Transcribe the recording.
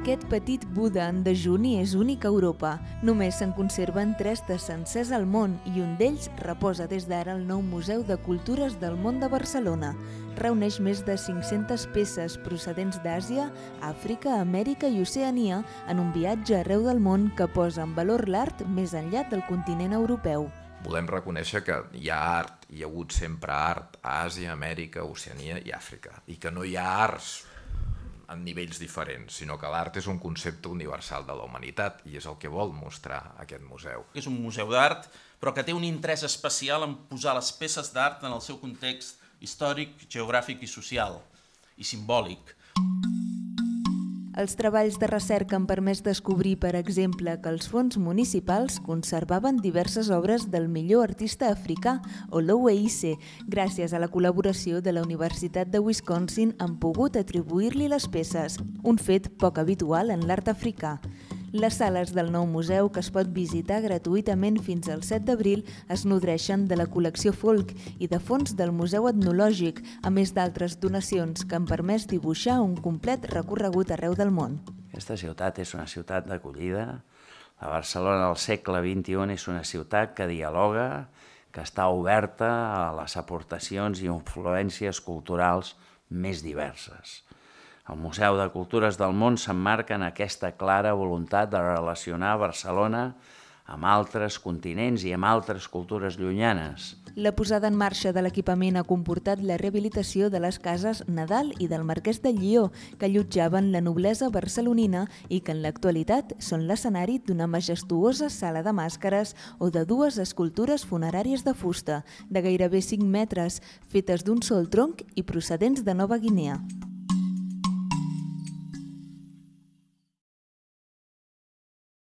Aquest petit Buda en dejuni és únic a Europa. Només se'n conserven tres de sencers al món i un d'ells reposa des d'ara al nou Museu de Cultures del Món de Barcelona. Reuneix més de 500 peces procedents d'Àsia, Àfrica, Amèrica i Oceania en un viatge arreu del món que posa en valor l'art més enllà del continent europeu. Volem reconèixer que hi ha art, hi ha hagut sempre art a Àsia, Amèrica, Oceania i Àfrica, i que no hi ha arts en nivells diferents, sinó que l'art és un concepte universal de la humanitat i és el que vol mostrar aquest museu. És un museu d'art, però que té un interès especial en posar les peces d'art en el seu context històric, geogràfic i social, i simbòlic. Els treballs de recerca han permès descobrir, per exemple, que els fons municipals conservaven diverses obres del millor artista africà, Olowe Ise. Gràcies a la col·laboració de la Universitat de Wisconsin han pogut atribuir-li les peces, un fet poc habitual en l'art africà. Les sales del nou museu, que es pot visitar gratuïtament fins al 7 d'abril, es nodreixen de la col·lecció Folk i de fons del Museu Etnològic, a més d'altres donacions que han permès dibuixar un complet recorregut arreu del món. Aquesta ciutat és una ciutat d'acollida. La Barcelona del segle XXI és una ciutat que dialoga, que està oberta a les aportacions i influències culturals més diverses. El Museu de Cultures del Món s'emmarca en aquesta clara voluntat de relacionar Barcelona amb altres continents i amb altres cultures llunyanes. La posada en marxa de l'equipament ha comportat la rehabilitació de les cases Nadal i del Marquès de Llió, que allotjaven la noblesa barcelonina i que en l'actualitat són l'escenari d'una majestuosa sala de màscares o de dues escultures funeràries de fusta, de gairebé 5 metres, fetes d'un sol tronc i procedents de Nova Guinea.